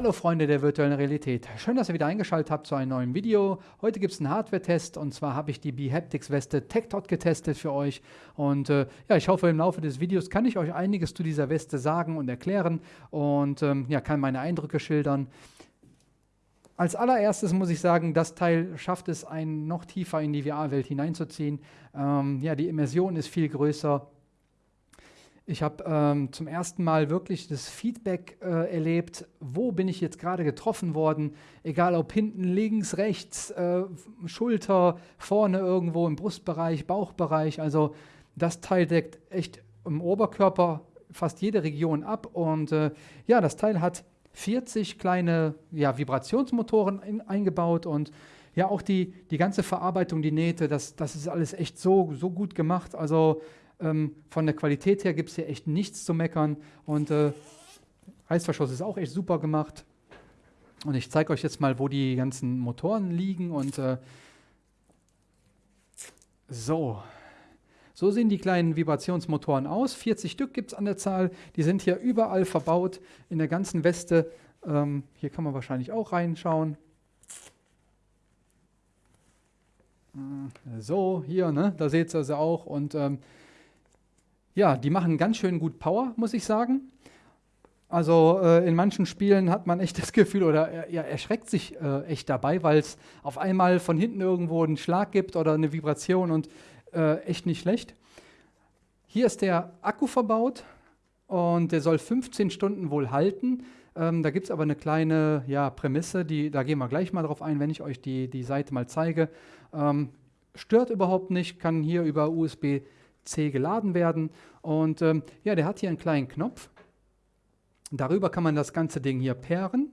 Hallo Freunde der virtuellen Realität. Schön, dass ihr wieder eingeschaltet habt zu einem neuen Video. Heute gibt es einen Hardware-Test und zwar habe ich die Behaptics Weste TechDot getestet für euch. Und äh, ja, ich hoffe, im Laufe des Videos kann ich euch einiges zu dieser Weste sagen und erklären und ähm, ja, kann meine Eindrücke schildern. Als allererstes muss ich sagen, das Teil schafft es, einen noch tiefer in die VR-Welt hineinzuziehen. Ähm, ja, die Immersion ist viel größer. Ich habe ähm, zum ersten Mal wirklich das Feedback äh, erlebt, wo bin ich jetzt gerade getroffen worden, egal ob hinten, links, rechts, äh, Schulter, vorne irgendwo im Brustbereich, Bauchbereich. Also das Teil deckt echt im Oberkörper fast jede Region ab und äh, ja, das Teil hat 40 kleine ja, Vibrationsmotoren in, eingebaut und ja, auch die, die ganze Verarbeitung, die Nähte, das, das ist alles echt so, so gut gemacht. Also ähm, von der Qualität her gibt es hier echt nichts zu meckern. Und äh, Reißverschluss ist auch echt super gemacht. Und ich zeige euch jetzt mal, wo die ganzen Motoren liegen. Und äh, so. So sehen die kleinen Vibrationsmotoren aus. 40 Stück gibt es an der Zahl. Die sind hier überall verbaut in der ganzen Weste. Ähm, hier kann man wahrscheinlich auch reinschauen. Äh, so, hier, ne? da seht ihr also auch. Und ähm, ja, die machen ganz schön gut Power, muss ich sagen. Also äh, in manchen Spielen hat man echt das Gefühl oder er, er erschreckt sich äh, echt dabei, weil es auf einmal von hinten irgendwo einen Schlag gibt oder eine Vibration und äh, echt nicht schlecht. Hier ist der Akku verbaut und der soll 15 Stunden wohl halten. Ähm, da gibt es aber eine kleine ja, Prämisse, die, da gehen wir gleich mal drauf ein, wenn ich euch die, die Seite mal zeige. Ähm, stört überhaupt nicht, kann hier über USB C geladen werden. Und ähm, ja, der hat hier einen kleinen Knopf. Darüber kann man das ganze Ding hier pairen.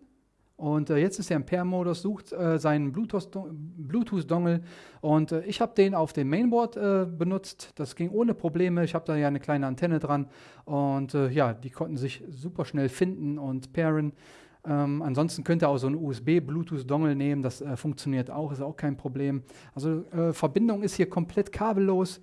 Und äh, jetzt ist er im Pair-Modus, sucht äh, seinen Bluetooth-Dongle und äh, ich habe den auf dem Mainboard äh, benutzt. Das ging ohne Probleme. Ich habe da ja eine kleine Antenne dran und äh, ja, die konnten sich super schnell finden und pairen. Ähm, ansonsten könnt ihr auch so einen USB-Bluetooth-Dongle nehmen, das äh, funktioniert auch, ist auch kein Problem. Also Verbindung ist hier komplett kabellos.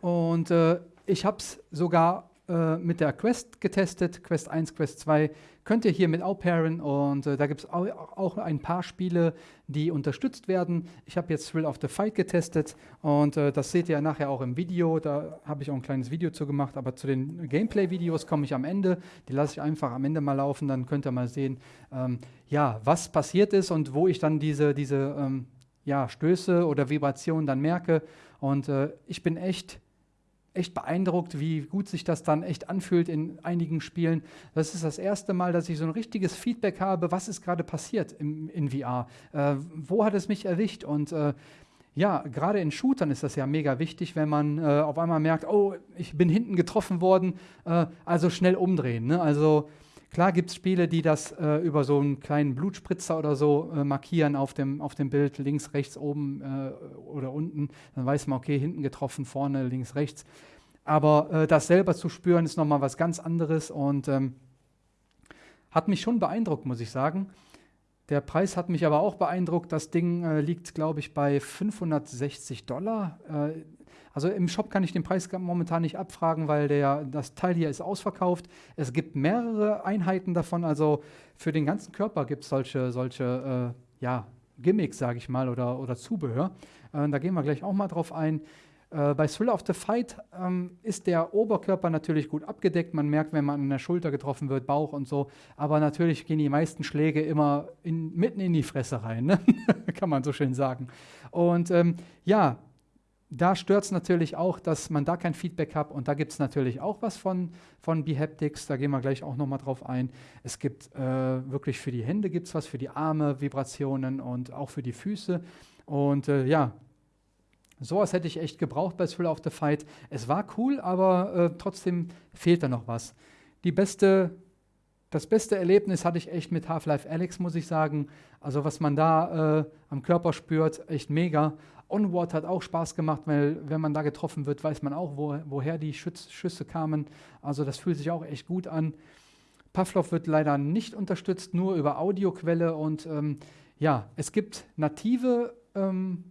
Und äh, ich habe es sogar äh, mit der Quest getestet, Quest 1, Quest 2. Könnt ihr hier mit auch pairen und äh, da gibt es auch, auch, ein paar Spiele, die unterstützt werden. Ich habe jetzt Thrill of the Fight getestet und äh, das seht ihr nachher auch im Video. Da habe ich auch ein kleines Video zu gemacht, aber zu den Gameplay-Videos komme ich am Ende. Die lasse ich einfach am Ende mal laufen, dann könnt ihr mal sehen, ähm, ja, was passiert ist und wo ich dann diese, diese ähm, ja, Stöße oder Vibrationen dann merke. Und äh, ich bin echt echt beeindruckt, wie gut sich das dann echt anfühlt in einigen Spielen. Das ist das erste Mal, dass ich so ein richtiges Feedback habe, was ist gerade passiert im, in VR. Äh, wo hat es mich erwischt? Und äh, ja, gerade in Shootern ist das ja mega wichtig, wenn man äh, auf einmal merkt, oh, ich bin hinten getroffen worden, äh, also schnell umdrehen. Ne? Also Klar gibt es Spiele, die das äh, über so einen kleinen Blutspritzer oder so äh, markieren auf dem, auf dem Bild, links, rechts, oben äh, oder unten. Dann weiß man, okay, hinten getroffen, vorne, links, rechts. Aber äh, das selber zu spüren, ist nochmal was ganz anderes und ähm, hat mich schon beeindruckt, muss ich sagen. Der Preis hat mich aber auch beeindruckt. Das Ding äh, liegt, glaube ich, bei 560 Dollar. Also im Shop kann ich den Preis momentan nicht abfragen, weil der, das Teil hier ist ausverkauft. Es gibt mehrere Einheiten davon, also für den ganzen Körper gibt es solche, solche äh, ja, Gimmicks, sage ich mal, oder, oder Zubehör. Äh, da gehen wir gleich auch mal drauf ein. Äh, bei Thrill of the Fight ähm, ist der Oberkörper natürlich gut abgedeckt. Man merkt, wenn man an der Schulter getroffen wird, Bauch und so. Aber natürlich gehen die meisten Schläge immer in, mitten in die Fresse rein, ne? kann man so schön sagen. Und ähm, ja, da stört es natürlich auch, dass man da kein Feedback hat und da gibt es natürlich auch was von, von Behaptics, da gehen wir gleich auch nochmal drauf ein. Es gibt äh, wirklich für die Hände gibt was, für die Arme Vibrationen und auch für die Füße und äh, ja, sowas hätte ich echt gebraucht bei Thrill of the Fight. Es war cool, aber äh, trotzdem fehlt da noch was. Die beste das beste Erlebnis hatte ich echt mit Half-Life Alex, muss ich sagen. Also was man da äh, am Körper spürt, echt mega. Onward hat auch Spaß gemacht, weil wenn man da getroffen wird, weiß man auch, wo, woher die Schütz, Schüsse kamen. Also das fühlt sich auch echt gut an. Pavlov wird leider nicht unterstützt, nur über Audioquelle und ähm, ja, es gibt native ähm,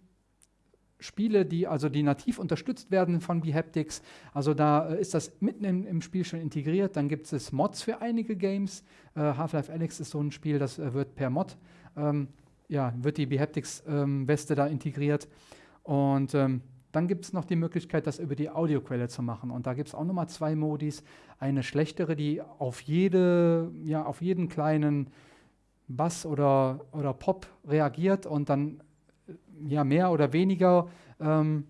Spiele, die also die nativ unterstützt werden von Behaptics. Also da äh, ist das mitten im, im, Spiel schon integriert. Dann gibt es Mods für einige Games. Äh, Half-Life Alex ist so ein Spiel, das äh, wird per Mod, ähm, ja, wird die Behaptics-Weste ähm, da integriert. Und ähm, dann gibt es noch die Möglichkeit, das über die Audioquelle zu machen. Und da gibt es auch nochmal zwei Modis. Eine schlechtere, die auf, jede, ja, auf jeden kleinen Bass oder, oder Pop reagiert und dann ja, mehr oder weniger ähm,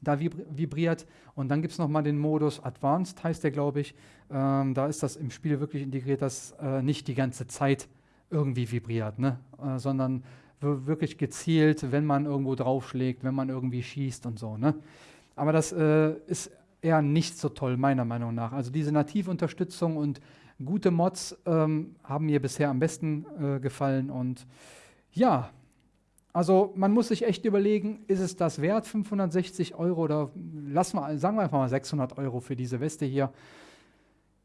da vibriert. Und dann gibt es nochmal den Modus Advanced, heißt der, glaube ich. Ähm, da ist das im Spiel wirklich integriert, dass äh, nicht die ganze Zeit irgendwie vibriert, ne? Äh, sondern wirklich gezielt, wenn man irgendwo draufschlägt, wenn man irgendwie schießt und so. Ne? Aber das äh, ist eher nicht so toll, meiner Meinung nach. Also diese native Unterstützung und gute Mods ähm, haben mir bisher am besten äh, gefallen. Und ja, also man muss sich echt überlegen, ist es das wert, 560 Euro oder lassen wir, sagen wir einfach mal 600 Euro für diese Weste hier.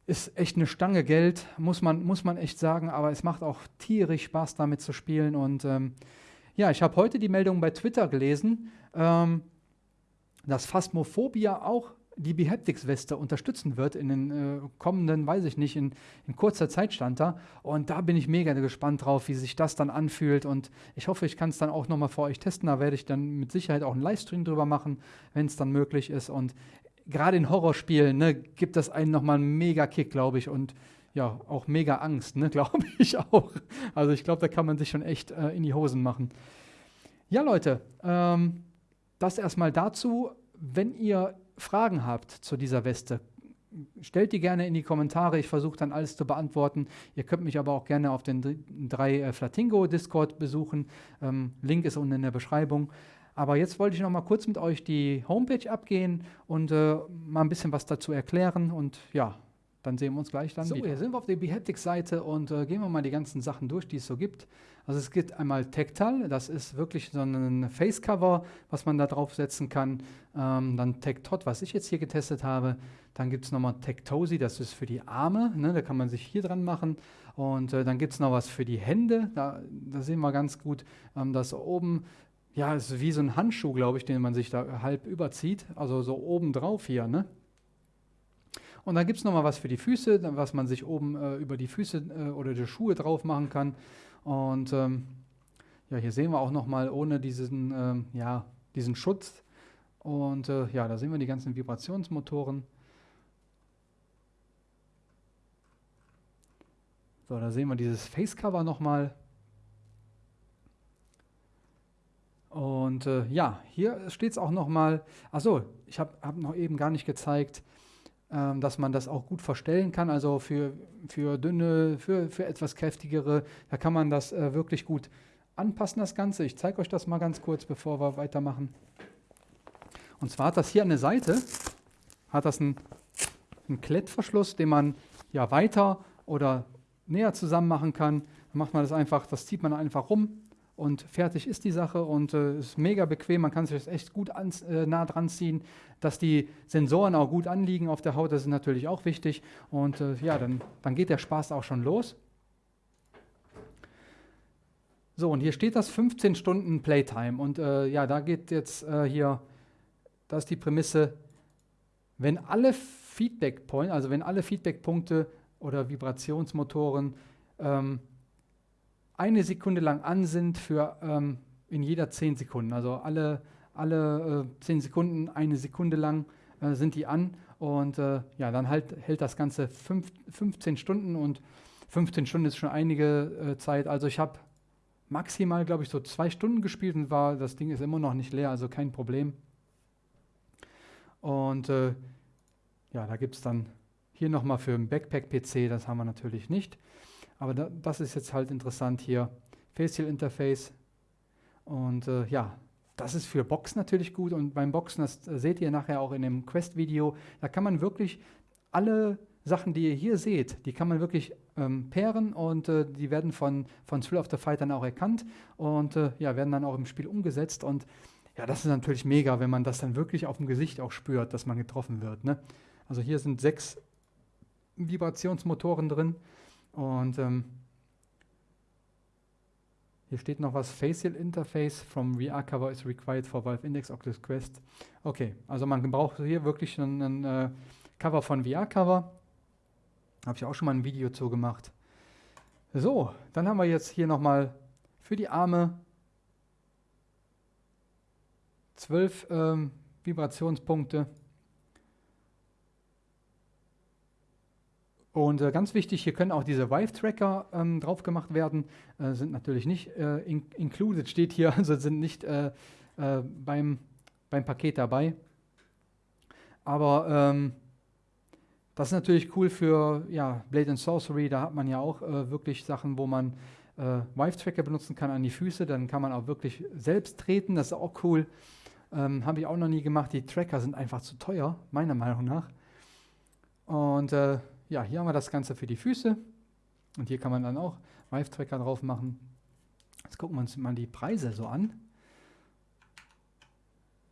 Ist echt eine Stange Geld, muss man, muss man echt sagen, aber es macht auch tierisch Spaß damit zu spielen. Und ähm, ja, ich habe heute die Meldung bei Twitter gelesen, ähm, dass Phasmophobia auch die Behaptics-Weste unterstützen wird in den äh, kommenden, weiß ich nicht, in, in, kurzer Zeit stand da. Und da bin ich mega gespannt drauf, wie sich das dann anfühlt. Und ich hoffe, ich kann es dann auch nochmal für euch testen. Da werde ich dann mit Sicherheit auch einen Livestream drüber machen, wenn es dann möglich ist. Und gerade in Horrorspielen ne, gibt das einen nochmal einen mega Kick, glaube ich. Und ja, auch mega Angst, ne, glaube ich auch. Also ich glaube, da kann man sich schon echt äh, in die Hosen machen. Ja, Leute, ähm, das erstmal dazu. Wenn ihr Fragen habt zu dieser Weste, stellt die gerne in die Kommentare. Ich versuche dann alles zu beantworten. Ihr könnt mich aber auch gerne auf den drei äh, Flatingo Discord besuchen. Ähm, Link ist unten in der Beschreibung. Aber jetzt wollte ich noch mal kurz mit euch die Homepage abgehen und äh, mal ein bisschen was dazu erklären. Und ja, dann sehen wir uns gleich dann so, wieder. hier sind wir auf der Behaptics-Seite und äh, gehen wir mal die ganzen Sachen durch, die es so gibt. Also es gibt einmal Tactal, das ist wirklich so ein Face-Cover, was man da draufsetzen kann. Ähm, dann Tactot, was ich jetzt hier getestet habe. Dann gibt es nochmal Tactosi, das ist für die Arme, ne, da kann man sich hier dran machen. Und äh, dann gibt es noch was für die Hände, da, da sehen wir ganz gut, ähm, dass oben ja, ist wie so ein Handschuh, glaube ich, den man sich da halb überzieht, also so oben drauf hier, ne? Und dann gibt es nochmal was für die Füße, was man sich oben äh, über die Füße äh, oder die Schuhe drauf machen kann. Und ähm, ja, hier sehen wir auch nochmal ohne diesen, ähm, ja, diesen Schutz. Und äh, ja, da sehen wir die ganzen Vibrationsmotoren. So, da sehen wir dieses Facecover nochmal. Und äh, ja, hier steht es auch nochmal. Achso, ich habe hab noch eben gar nicht gezeigt, ähm, dass man das auch gut verstellen kann. Also für, für dünne, für, für etwas kräftigere, da kann man das äh, wirklich gut anpassen, das Ganze. Ich zeige euch das mal ganz kurz, bevor wir weitermachen. Und zwar hat das hier eine Seite, hat das einen, einen Klettverschluss, den man ja weiter oder näher zusammen machen kann. Dann macht man das einfach, das zieht man einfach rum und fertig ist die Sache und äh, ist mega bequem. Man kann sich das echt gut ans, äh, nah dran ziehen, dass die Sensoren auch gut anliegen auf der Haut. Das ist natürlich auch wichtig. Und äh, ja, dann, dann geht der Spaß auch schon los. So, und hier steht das 15 Stunden Playtime. Und äh, ja, da geht jetzt äh, hier, das ist die Prämisse, wenn alle Feedback-Points, also wenn alle Feedback-Punkte oder Vibrationsmotoren ähm, eine Sekunde lang an sind für ähm, in jeder 10 Sekunden. Also alle, alle äh, 10 Sekunden, eine Sekunde lang äh, sind die an. Und äh, ja, dann halt, hält das Ganze fünf, 15 Stunden und 15 Stunden ist schon einige äh, Zeit. Also ich habe maximal, glaube ich, so zwei Stunden gespielt und war, das Ding ist immer noch nicht leer, also kein Problem. Und äh, ja, da gibt es dann hier nochmal für einen Backpack-PC, das haben wir natürlich nicht. Aber da, das ist jetzt halt interessant hier. Facial Interface. Und äh, ja, das ist für Boxen natürlich gut. Und beim Boxen, das äh, seht ihr nachher auch in dem Quest-Video, da kann man wirklich alle Sachen, die ihr hier seht, die kann man wirklich ähm, pairen und äh, die werden von, von Thrill of the Fight dann auch erkannt und äh, ja, werden dann auch im Spiel umgesetzt. Und ja, das ist natürlich mega, wenn man das dann wirklich auf dem Gesicht auch spürt, dass man getroffen wird. Ne? Also hier sind sechs Vibrationsmotoren drin und ähm, Hier steht noch was, Facial Interface from VR Cover is required for Valve Index Oculus Quest. Okay, also man braucht hier wirklich ein, ein äh, Cover von VR Cover. Habe ich auch schon mal ein Video zu gemacht. So, dann haben wir jetzt hier nochmal für die Arme zwölf ähm, Vibrationspunkte. Und äh, ganz wichtig, hier können auch diese Vive-Tracker ähm, drauf gemacht werden. Äh, sind natürlich nicht äh, in included, steht hier, also sind nicht äh, äh, beim, beim Paket dabei. Aber ähm, das ist natürlich cool für ja, Blade and Sorcery. Da hat man ja auch äh, wirklich Sachen, wo man Vive-Tracker benutzen kann an die Füße. Dann kann man auch wirklich selbst treten. Das ist auch cool. Ähm, Habe ich auch noch nie gemacht. Die Tracker sind einfach zu teuer, meiner Meinung nach. Und ja, hier haben wir das Ganze für die Füße. Und hier kann man dann auch Vive-Tracker drauf machen. Jetzt gucken wir uns mal die Preise so an.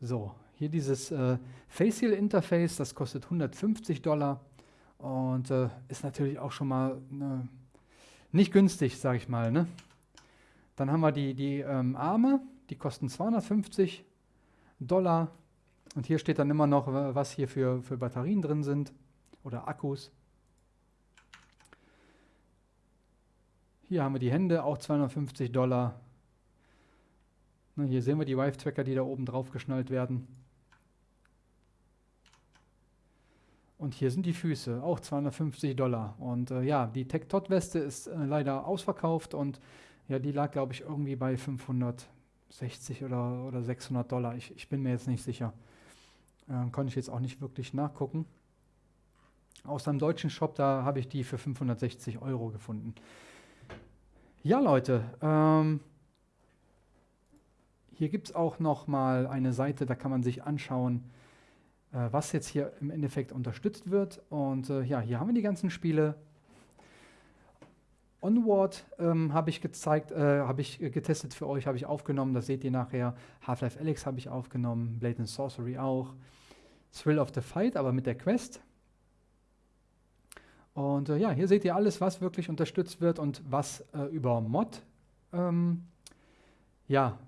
So, hier dieses äh, Facial Interface, das kostet 150 Dollar und äh, ist natürlich auch schon mal ne, nicht günstig, sage ich mal. Ne? Dann haben wir die, die ähm, Arme, die kosten 250 Dollar. Und hier steht dann immer noch, was hier für, für Batterien drin sind oder Akkus. Hier haben wir die Hände, auch 250 Dollar. Na, hier sehen wir die Vive-Tracker, die da oben drauf geschnallt werden. Und hier sind die Füße, auch 250 Dollar. Und äh, ja, die Tech-Tot-Weste ist äh, leider ausverkauft und ja, die lag, glaube ich, irgendwie bei 560 oder, oder 600 Dollar. Ich, ich bin mir jetzt nicht sicher. Äh, konnte ich jetzt auch nicht wirklich nachgucken. Aus einem deutschen Shop, da habe ich die für 560 Euro gefunden. Ja, Leute, ähm, hier gibt es auch noch mal eine Seite, da kann man sich anschauen, äh, was jetzt hier im Endeffekt unterstützt wird. Und äh, ja, hier haben wir die ganzen Spiele. Onward ähm, habe ich gezeigt, äh, habe ich getestet für euch, habe ich aufgenommen, das seht ihr nachher. Half-Life Alex habe ich aufgenommen, Blade and Sorcery auch. Thrill of the Fight, aber mit der Quest. Und äh, ja, hier seht ihr alles, was wirklich unterstützt wird und was äh, über Mod ähm, ja,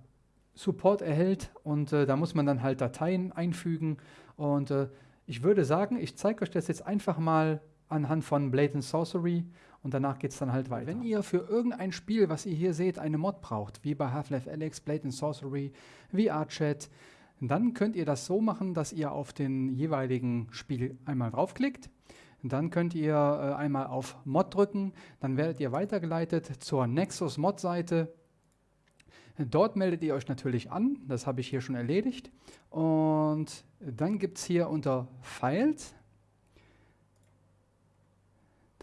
Support erhält. Und äh, da muss man dann halt Dateien einfügen. Und äh, ich würde sagen, ich zeige euch das jetzt einfach mal anhand von Blade and Sorcery und danach geht es dann halt weiter. Wenn ihr für irgendein Spiel, was ihr hier seht, eine Mod braucht, wie bei Half-Life Alyx, Blade and Sorcery, VR-Chat, dann könnt ihr das so machen, dass ihr auf den jeweiligen Spiel einmal draufklickt dann könnt ihr äh, einmal auf Mod drücken, dann werdet ihr weitergeleitet zur Nexus Mod Seite. Dort meldet ihr euch natürlich an, das habe ich hier schon erledigt. Und dann gibt es hier unter Files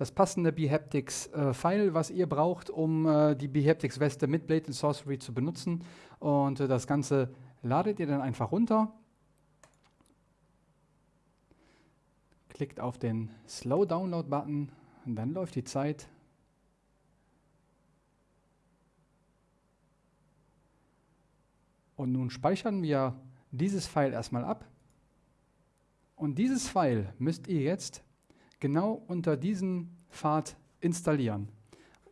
das passende Behaptics äh, was ihr braucht, um äh, die Behaptics Weste mit Blade and Sorcery zu benutzen. Und äh, das Ganze ladet ihr dann einfach runter. Klickt auf den Slow Download Button und dann läuft die Zeit. Und nun speichern wir dieses File erstmal ab. Und dieses File müsst ihr jetzt genau unter diesem Pfad installieren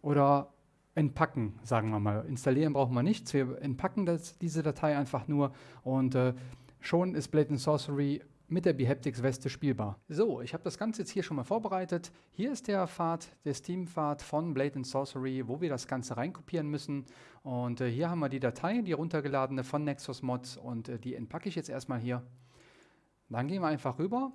oder entpacken, sagen wir mal. Installieren brauchen wir nichts, wir entpacken das, diese Datei einfach nur und äh, schon ist Blade Sorcery mit der Behaptics-Weste spielbar. So, ich habe das Ganze jetzt hier schon mal vorbereitet. Hier ist der Pfad, der Steam-Pfad von Blade Sorcery, wo wir das Ganze reinkopieren müssen. Und äh, hier haben wir die Datei, die runtergeladene von Nexus Mods und äh, die entpacke ich jetzt erstmal hier. Dann gehen wir einfach rüber,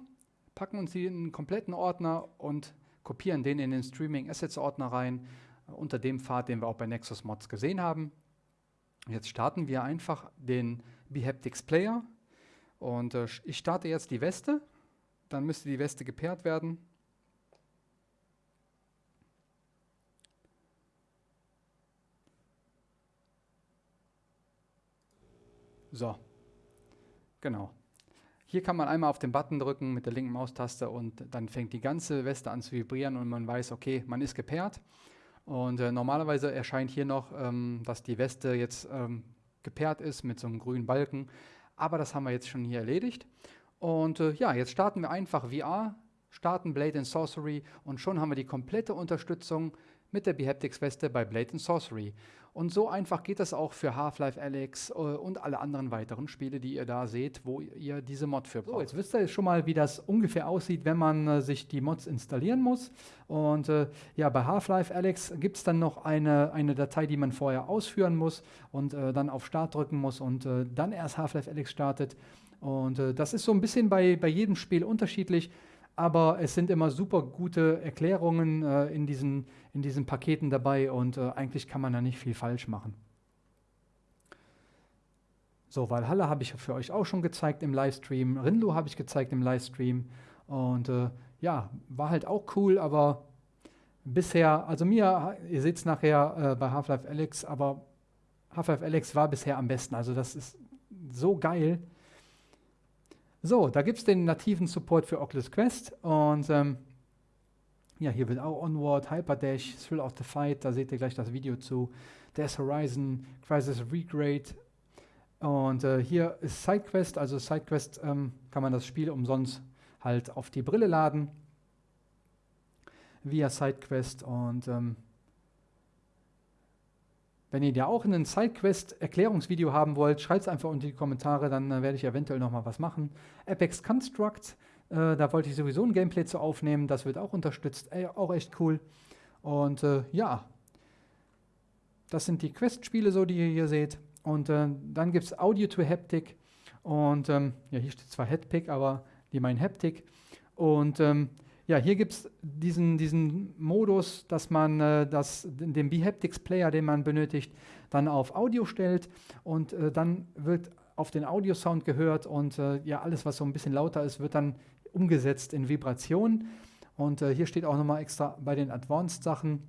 packen uns einen kompletten Ordner und kopieren den in den Streaming Assets Ordner rein, äh, unter dem Pfad, den wir auch bei Nexus Mods gesehen haben. Jetzt starten wir einfach den Behaptics Player und äh, ich starte jetzt die Weste, dann müsste die Weste gepaart werden. So, genau. Hier kann man einmal auf den Button drücken mit der linken Maustaste und dann fängt die ganze Weste an zu vibrieren und man weiß, okay, man ist gepaart. Und äh, normalerweise erscheint hier noch, ähm, dass die Weste jetzt ähm, gepaart ist mit so einem grünen Balken. Aber das haben wir jetzt schon hier erledigt. Und äh, ja, jetzt starten wir einfach VR, starten Blade and Sorcery und schon haben wir die komplette Unterstützung mit der Behaptics-Weste bei Blade Sorcery. Und so einfach geht das auch für Half-Life Alyx äh, und alle anderen weiteren Spiele, die ihr da seht, wo ihr diese Mod für braucht. So, jetzt wisst ihr schon mal, wie das ungefähr aussieht, wenn man äh, sich die Mods installieren muss. Und äh, ja, bei Half-Life Alyx gibt es dann noch eine, eine Datei, die man vorher ausführen muss und äh, dann auf Start drücken muss und äh, dann erst Half-Life Alyx startet. Und äh, das ist so ein bisschen bei, bei jedem Spiel unterschiedlich aber es sind immer super gute Erklärungen äh, in, diesen, in diesen Paketen dabei und äh, eigentlich kann man da nicht viel falsch machen. So, Valhalla habe ich für euch auch schon gezeigt im Livestream, Rinlo habe ich gezeigt im Livestream und äh, ja, war halt auch cool, aber bisher, also mir, ihr seht es nachher äh, bei Half-Life Alex, aber Half-Life Alex war bisher am besten, also das ist so geil. So, da gibt es den nativen Support für Oculus Quest und ähm, ja, hier wird auch Onward, Hyperdash, Thrill of the Fight, da seht ihr gleich das Video zu, Death Horizon, Crisis Regrade und äh, hier ist SideQuest, also SideQuest ähm, kann man das Spiel umsonst halt auf die Brille laden via SideQuest und ähm, wenn ihr ja auch einen SideQuest-Erklärungsvideo haben wollt, schreibt es einfach unter die Kommentare, dann äh, werde ich eventuell nochmal was machen. Apex Construct, äh, da wollte ich sowieso ein Gameplay zu aufnehmen, das wird auch unterstützt, äh, auch echt cool. Und äh, ja, das sind die Quest-Spiele, so die ihr hier seht. Und äh, dann gibt es Audio to Haptic. Und ähm, ja, hier steht zwar Headpick, aber die meinen Haptic. Und ähm, ja, hier gibt es diesen, diesen Modus, dass man äh, das, den Behaptics Player, den man benötigt, dann auf Audio stellt und äh, dann wird auf den Audiosound gehört und äh, ja, alles, was so ein bisschen lauter ist, wird dann umgesetzt in Vibration. Und äh, hier steht auch nochmal extra bei den Advanced-Sachen,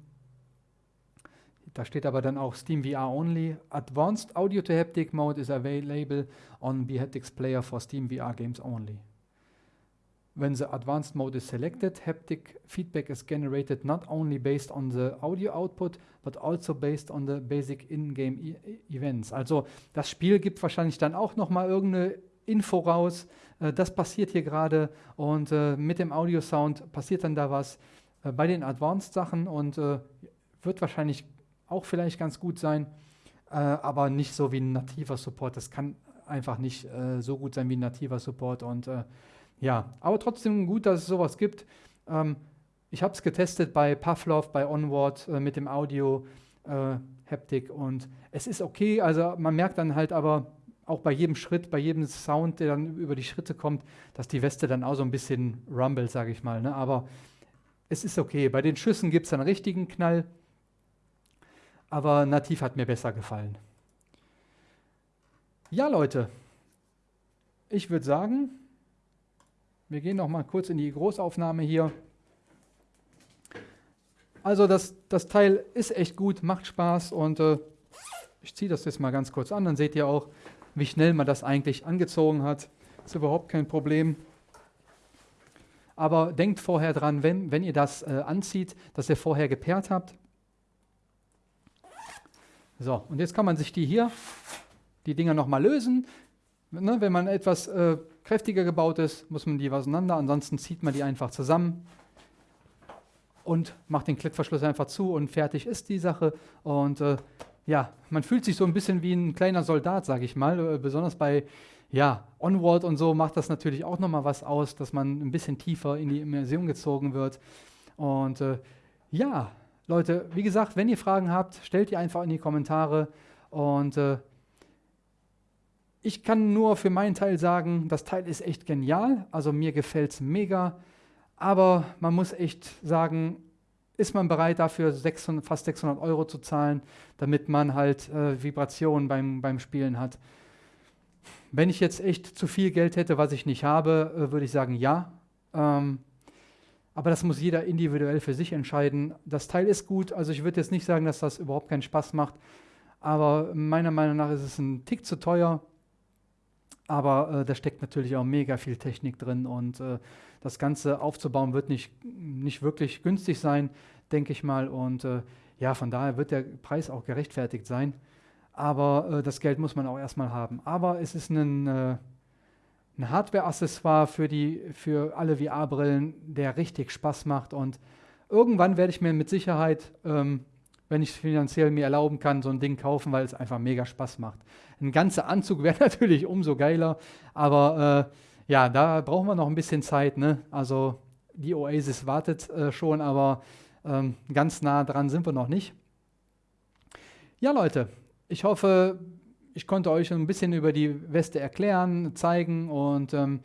da steht aber dann auch Steam VR only. Advanced Audio to Haptic Mode is available on Behaptics Player for Steam VR games only. When the advanced mode is selected, haptic feedback is generated not only based on the audio output, but also based on the basic in-game e events. Also das Spiel gibt wahrscheinlich dann auch noch mal irgendeine Info raus. Äh, das passiert hier gerade und äh, mit dem Audio-Sound passiert dann da was äh, bei den Advanced-Sachen und äh, wird wahrscheinlich auch vielleicht ganz gut sein, äh, aber nicht so wie ein nativer Support. Das kann einfach nicht äh, so gut sein wie ein nativer Support und ja, aber trotzdem gut, dass es sowas gibt. Ähm, ich habe es getestet bei Pavlov, bei Onward äh, mit dem Audio, äh, Haptik und es ist okay. Also man merkt dann halt aber auch bei jedem Schritt, bei jedem Sound, der dann über die Schritte kommt, dass die Weste dann auch so ein bisschen rumble, sage ich mal. Ne? Aber es ist okay. Bei den Schüssen gibt es einen richtigen Knall, aber nativ hat mir besser gefallen. Ja, Leute, ich würde sagen, wir gehen noch mal kurz in die Großaufnahme hier. Also das, das Teil ist echt gut, macht Spaß und äh, ich ziehe das jetzt mal ganz kurz an, dann seht ihr auch, wie schnell man das eigentlich angezogen hat. Ist überhaupt kein Problem. Aber denkt vorher dran, wenn, wenn ihr das äh, anzieht, dass ihr vorher gepaart habt. So, und jetzt kann man sich die hier, die Dinger nochmal lösen. Ne, wenn man etwas äh, kräftiger gebaut ist, muss man die auseinander, ansonsten zieht man die einfach zusammen und macht den Klettverschluss einfach zu und fertig ist die Sache. Und äh, ja, man fühlt sich so ein bisschen wie ein kleiner Soldat, sage ich mal. Äh, besonders bei ja, Onward und so macht das natürlich auch nochmal was aus, dass man ein bisschen tiefer in die Immersion gezogen wird. Und äh, ja, Leute, wie gesagt, wenn ihr Fragen habt, stellt die einfach in die Kommentare und äh, ich kann nur für meinen Teil sagen, das Teil ist echt genial, also mir gefällt es mega, aber man muss echt sagen, ist man bereit dafür 600, fast 600 Euro zu zahlen, damit man halt äh, Vibrationen beim, beim Spielen hat. Wenn ich jetzt echt zu viel Geld hätte, was ich nicht habe, äh, würde ich sagen ja. Ähm, aber das muss jeder individuell für sich entscheiden. Das Teil ist gut, also ich würde jetzt nicht sagen, dass das überhaupt keinen Spaß macht, aber meiner Meinung nach ist es ein Tick zu teuer. Aber äh, da steckt natürlich auch mega viel Technik drin und äh, das Ganze aufzubauen wird nicht, nicht wirklich günstig sein, denke ich mal. Und äh, ja, von daher wird der Preis auch gerechtfertigt sein. Aber äh, das Geld muss man auch erstmal haben. Aber es ist ein, äh, ein Hardware-Accessoire für, für alle VR-Brillen, der richtig Spaß macht und irgendwann werde ich mir mit Sicherheit, ähm, wenn ich es finanziell mir erlauben kann, so ein Ding kaufen, weil es einfach mega Spaß macht. Ein ganzer Anzug wäre natürlich umso geiler, aber äh, ja, da brauchen wir noch ein bisschen Zeit. Ne? Also die Oasis wartet äh, schon, aber ähm, ganz nah dran sind wir noch nicht. Ja, Leute, ich hoffe, ich konnte euch ein bisschen über die Weste erklären, zeigen und ähm,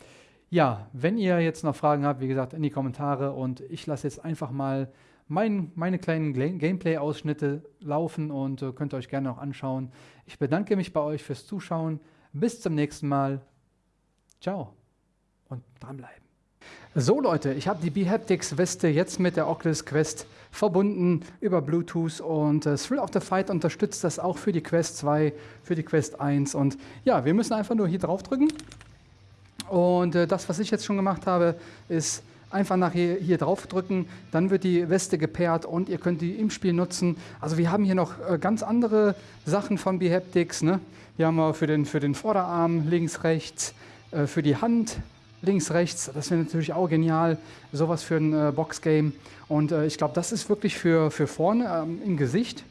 ja, wenn ihr jetzt noch Fragen habt, wie gesagt, in die Kommentare und ich lasse jetzt einfach mal mein, meine kleinen Gameplay-Ausschnitte laufen und äh, könnt ihr euch gerne noch anschauen. Ich bedanke mich bei euch fürs Zuschauen. Bis zum nächsten Mal. Ciao und dranbleiben. So Leute, ich habe die Behaptics Weste jetzt mit der Oculus Quest verbunden über Bluetooth und äh, Thrill of the Fight unterstützt das auch für die Quest 2, für die Quest 1 und ja, wir müssen einfach nur hier drauf drücken und äh, das, was ich jetzt schon gemacht habe, ist einfach nachher hier drauf drücken, dann wird die Weste gepaart und ihr könnt die im Spiel nutzen. Also wir haben hier noch äh, ganz andere Sachen von Behaptics. Ne? Hier haben wir für den, für den Vorderarm links, rechts, äh, für die Hand links, rechts. Das wäre natürlich auch genial, sowas für ein äh, Boxgame. Und ich glaube, das ist wirklich für, für vorne ähm, im Gesicht.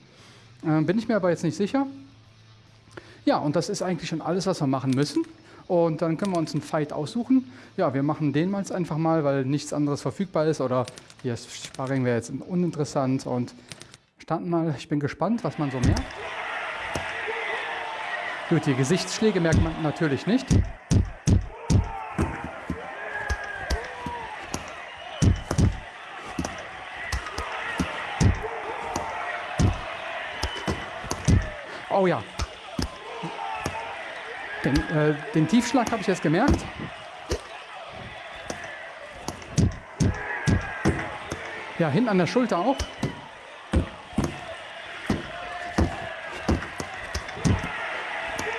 Äh, bin ich mir aber jetzt nicht sicher. Ja, und das ist eigentlich schon alles, was wir machen müssen. Und dann können wir uns einen Fight aussuchen. Ja, wir machen den mal einfach mal, weil nichts anderes verfügbar ist. Oder hier ist Sparring wäre jetzt uninteressant. Und starten mal, ich bin gespannt, was man so merkt. Gut, die Gesichtsschläge merkt man natürlich nicht. Oh ja, den, äh, den Tiefschlag habe ich jetzt gemerkt. Ja, hinten an der Schulter auch.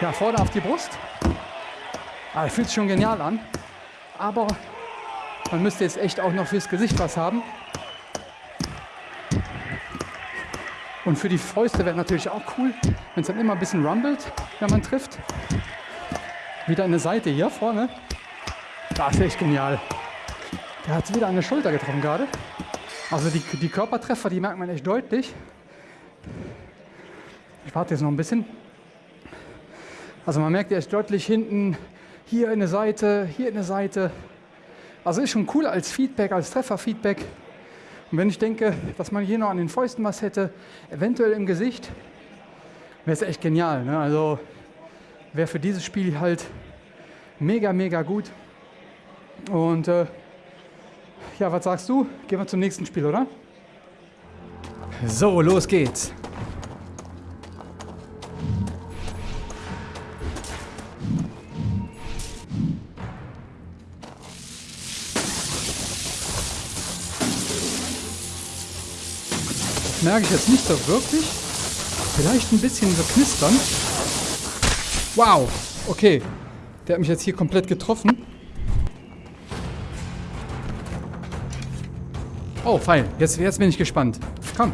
Ja, vorne auf die Brust. Ah, fühlt sich schon genial an. Aber man müsste jetzt echt auch noch fürs Gesicht was haben. Und für die Fäuste wäre natürlich auch cool, wenn es dann immer ein bisschen rumbelt, wenn man trifft. Wieder eine Seite hier vorne. Das ist echt genial. Der hat wieder eine Schulter getroffen gerade. Also die, die Körpertreffer, die merkt man echt deutlich. Ich warte jetzt noch ein bisschen. Also man merkt echt deutlich hinten, hier eine Seite, hier eine Seite. Also ist schon cool als Feedback, als Trefferfeedback. Und wenn ich denke, dass man hier noch an den Fäusten was hätte, eventuell im Gesicht, wäre es echt genial. Ne? Also wäre für dieses Spiel halt mega, mega gut. Und äh, ja, was sagst du? Gehen wir zum nächsten Spiel, oder? So, los geht's. merke ich jetzt nicht so wirklich. Vielleicht ein bisschen so knistern. Wow, okay. Der hat mich jetzt hier komplett getroffen. Oh, fein. Jetzt, jetzt bin ich gespannt. Komm.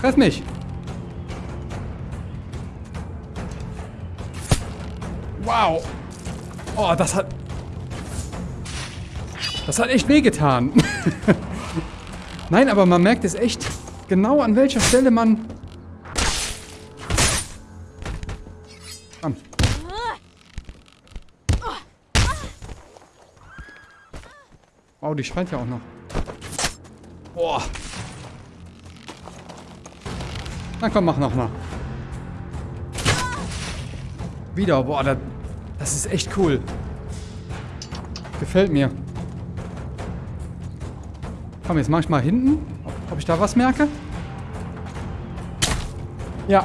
Treff mich. Wow. Oh, das hat... Das hat echt wehgetan. Nein, aber man merkt es echt genau, an welcher Stelle man Wow, die schreit ja auch noch. Boah. Na komm, mach nochmal. Wieder. Boah, das, das ist echt cool. Gefällt mir. Komm, jetzt mach ich mal hinten. Ob ich da was merke? Ja,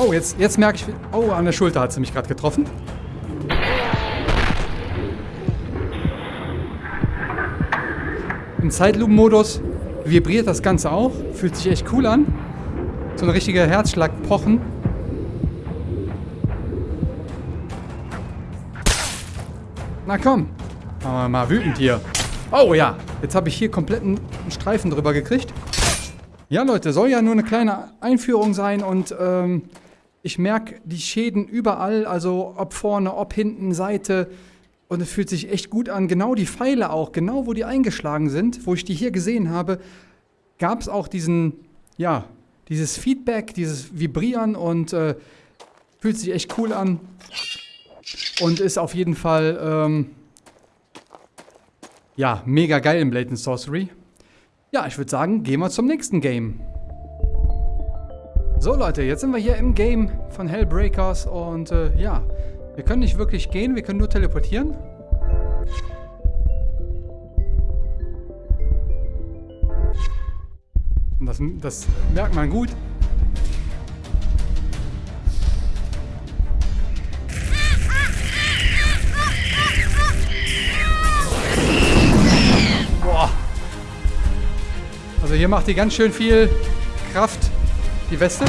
Oh, jetzt, jetzt merke ich... Oh, an der Schulter hat sie mich gerade getroffen. Im Zeitlupenmodus vibriert das Ganze auch. Fühlt sich echt cool an. So ein richtiger Herzschlag-Pochen. Na komm. Machen wir mal wütend hier. Oh ja, jetzt habe ich hier komplett einen Streifen drüber gekriegt. Ja Leute, soll ja nur eine kleine Einführung sein und ähm, ich merke die Schäden überall, also ob vorne, ob hinten, Seite. Und es fühlt sich echt gut an. Genau die Pfeile auch, genau wo die eingeschlagen sind, wo ich die hier gesehen habe, gab es auch diesen, ja, dieses Feedback, dieses Vibrieren und äh, fühlt sich echt cool an. Und ist auf jeden Fall, ähm, ja, mega geil im Blatant Sorcery. Ja, ich würde sagen, gehen wir zum nächsten Game. So Leute, jetzt sind wir hier im Game von Hellbreakers und äh, ja, wir können nicht wirklich gehen, wir können nur teleportieren. Und das, das merkt man gut. Boah. Also hier macht die ganz schön viel Kraft, die Weste.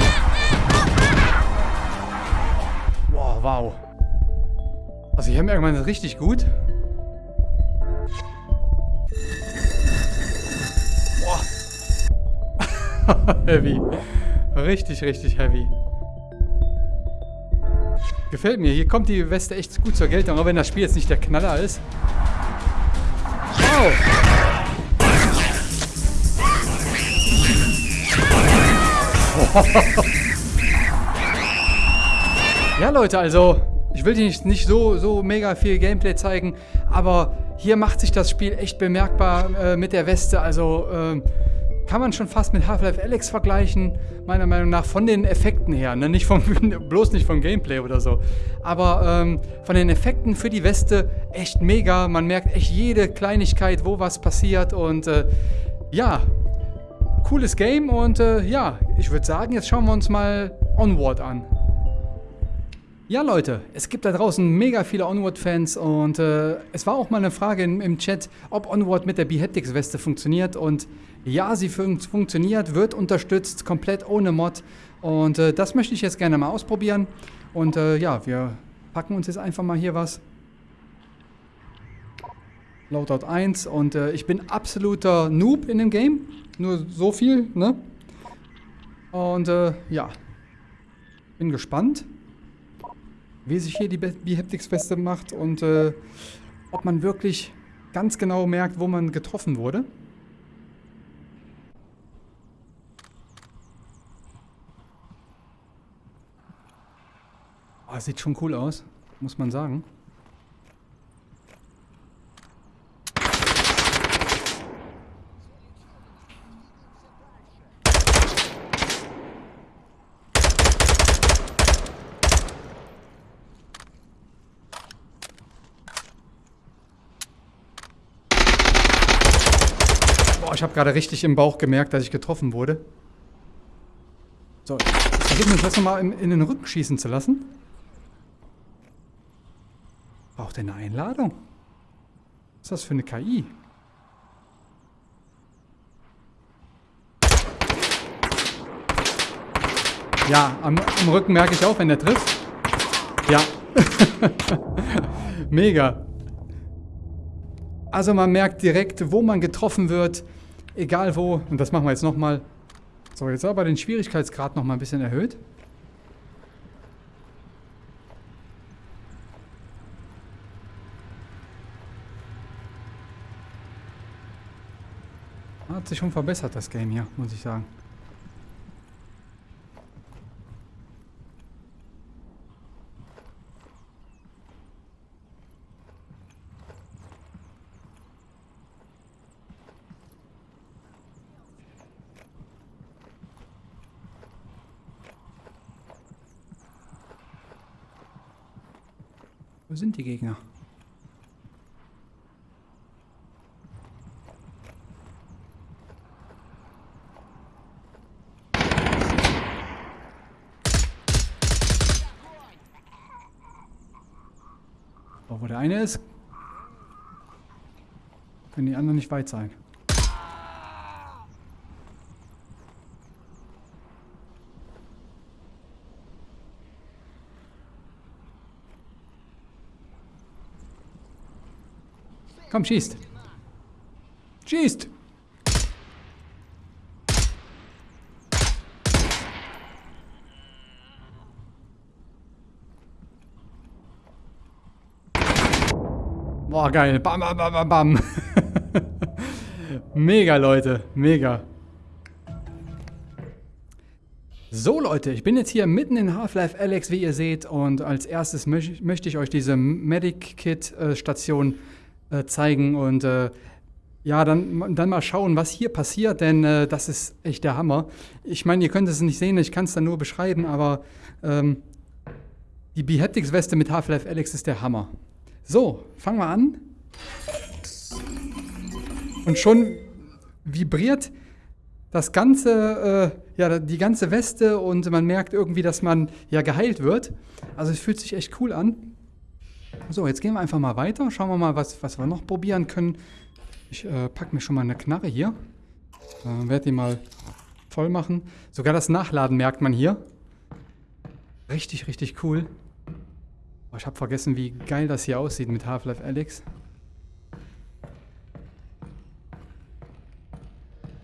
Wow, wow. Also hier merkt man das richtig gut. Boah. heavy. Richtig, richtig heavy. Gefällt mir. Hier kommt die Weste echt gut zur Geltung, auch wenn das Spiel jetzt nicht der Knaller ist. Wow. ja, Leute, also ich will dir nicht, nicht so, so mega viel Gameplay zeigen, aber hier macht sich das Spiel echt bemerkbar äh, mit der Weste. Also äh, kann man schon fast mit Half-Life Alex vergleichen, meiner Meinung nach, von den Effekten her. Ne? Nicht vom, bloß nicht vom Gameplay oder so. Aber ähm, von den Effekten für die Weste echt mega. Man merkt echt jede Kleinigkeit, wo was passiert. Und äh, ja, cooles Game. Und äh, ja, ich würde sagen, jetzt schauen wir uns mal Onward an. Ja, Leute, es gibt da draußen mega viele Onward-Fans und äh, es war auch mal eine Frage im, im Chat, ob Onward mit der Beheadix-Weste funktioniert und ja, sie fun funktioniert, wird unterstützt, komplett ohne Mod und äh, das möchte ich jetzt gerne mal ausprobieren und äh, ja, wir packen uns jetzt einfach mal hier was. Loadout 1 und äh, ich bin absoluter Noob in dem Game, nur so viel, ne? Und äh, ja, bin gespannt wie sich hier die Biheptics-Weste macht und äh, ob man wirklich ganz genau merkt, wo man getroffen wurde. Oh, sieht schon cool aus, muss man sagen. Ich habe gerade richtig im Bauch gemerkt, dass ich getroffen wurde. So, ich versuche mich jetzt nochmal in, in den Rücken schießen zu lassen. Braucht er eine Einladung? Was ist das für eine KI? Ja, am, am Rücken merke ich auch, wenn der trifft. Ja. Mega. Also man merkt direkt, wo man getroffen wird egal wo, und das machen wir jetzt nochmal. So, jetzt aber den Schwierigkeitsgrad nochmal ein bisschen erhöht. Hat sich schon verbessert, das Game hier, muss ich sagen. Sind die Gegner? Oh, wo der eine ist, können die anderen nicht weit sein. Komm, schießt. Schießt! Boah, geil. Bam, bam, bam, bam, bam. mega, Leute. Mega. So Leute, ich bin jetzt hier mitten in Half-Life Alex, wie ihr seht, und als erstes möch möchte ich euch diese Medic-Kit-Station äh, zeigen und äh, ja, dann, dann mal schauen, was hier passiert, denn äh, das ist echt der Hammer. Ich meine, ihr könnt es nicht sehen, ich kann es dann nur beschreiben, aber ähm, die Behaptics-Weste mit Half-Life Alex ist der Hammer. So, fangen wir an. Und schon vibriert das ganze, äh, ja, die ganze Weste und man merkt irgendwie, dass man ja geheilt wird. Also es fühlt sich echt cool an. So, jetzt gehen wir einfach mal weiter. Schauen wir mal, was, was wir noch probieren können. Ich äh, packe mir schon mal eine Knarre hier. Äh, Werde die mal voll machen. Sogar das Nachladen merkt man hier. Richtig, richtig cool. Oh, ich habe vergessen, wie geil das hier aussieht mit Half-Life Alyx.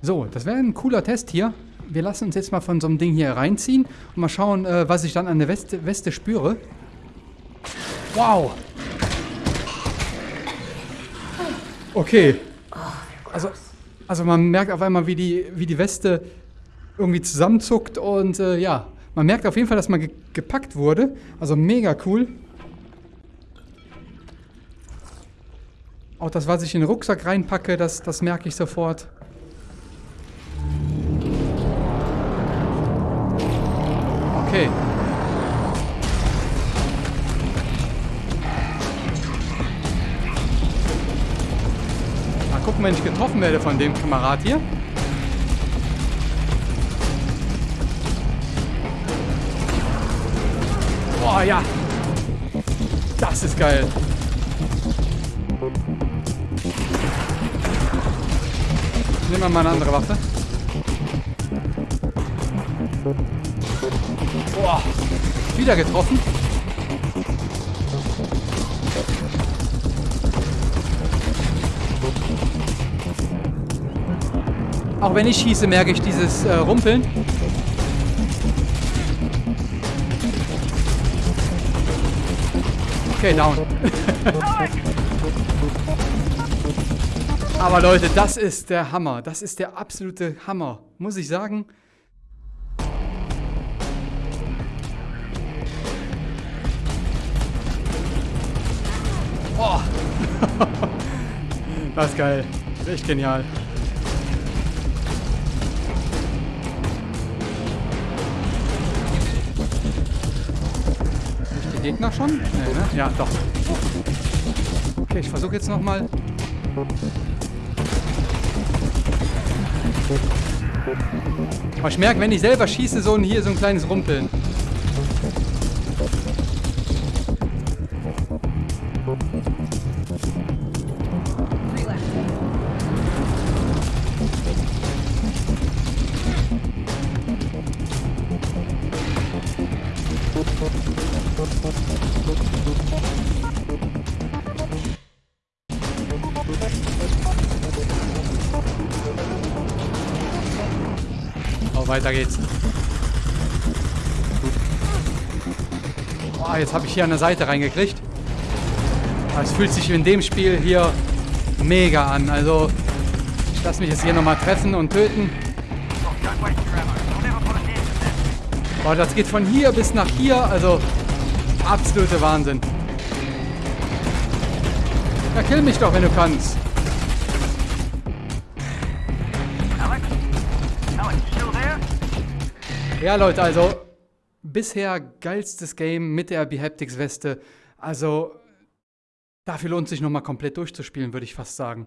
So, das wäre ein cooler Test hier. Wir lassen uns jetzt mal von so einem Ding hier reinziehen und mal schauen, äh, was ich dann an der Weste, Weste spüre. Wow! Okay. Also, also man merkt auf einmal, wie die, wie die Weste irgendwie zusammenzuckt und äh, ja, man merkt auf jeden Fall, dass man ge gepackt wurde. Also mega cool. Auch das, was ich in den Rucksack reinpacke, das, das merke ich sofort. Okay. Gucken, wenn ich getroffen werde von dem Kamerad hier. Boah, ja. Das ist geil. Nehmen wir mal eine andere Waffe. Boah, wieder getroffen. Auch wenn ich schieße, merke ich dieses äh, Rumpeln. Okay, down. Aber Leute, das ist der Hammer. Das ist der absolute Hammer. Muss ich sagen. Oh. das ist geil. Echt genial. Gegner schon? Nee, ne? Ja, doch. Okay, ich versuche jetzt nochmal. Aber ich merke, wenn ich selber schieße, so ein, hier so ein kleines Rumpeln. Weiter geht's. Oh, jetzt habe ich hier an der Seite reingekriegt. Es fühlt sich in dem Spiel hier mega an. Also, ich lasse mich jetzt hier nochmal treffen und töten. Boah, das geht von hier bis nach hier. Also, absolute Wahnsinn. Ja, kill mich doch, wenn du kannst. Ja, Leute, also bisher geilstes Game mit der Behaptics Weste. Also dafür lohnt sich nochmal komplett durchzuspielen, würde ich fast sagen.